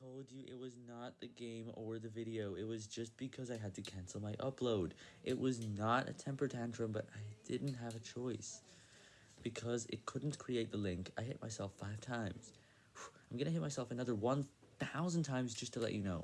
told you it was not the game or the video. It was just because I had to cancel my upload. It was not a temper tantrum, but I didn't have a choice. Because it couldn't create the link, I hit myself five times. I'm gonna hit myself another 1,000 times just to let you know.